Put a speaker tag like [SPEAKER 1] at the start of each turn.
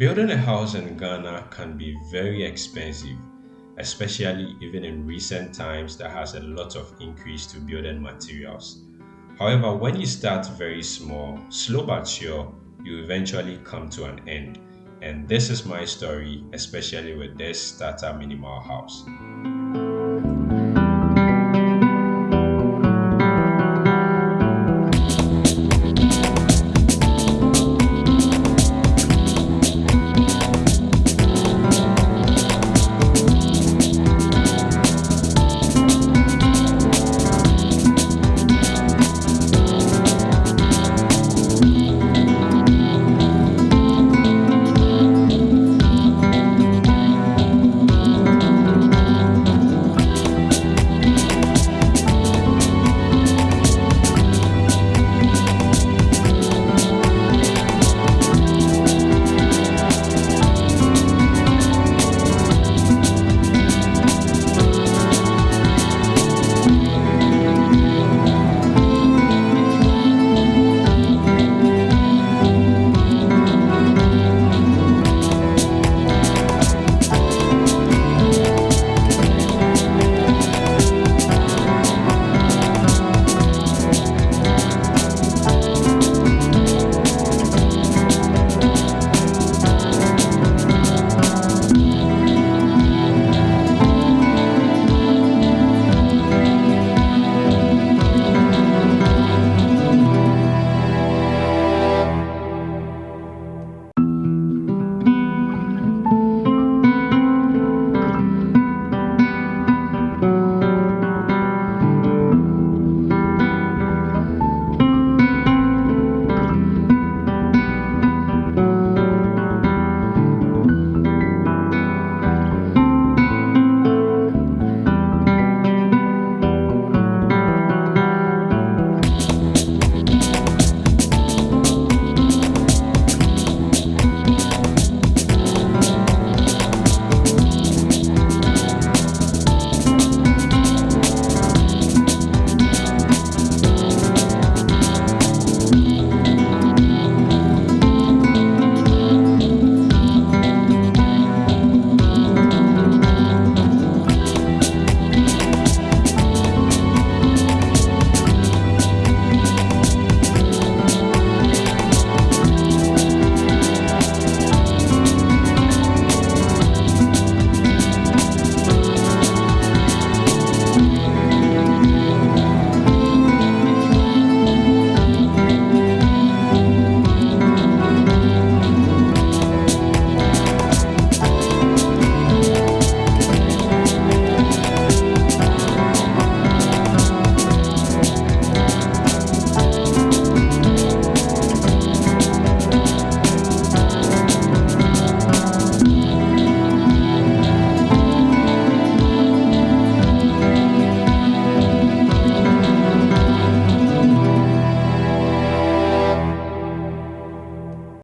[SPEAKER 1] Building a house in Ghana can be very expensive, especially even in recent times that has a lot of increase to building materials. However, when you start very small, slow but sure, you eventually come to an end. And this is my story, especially with this starter minimal house.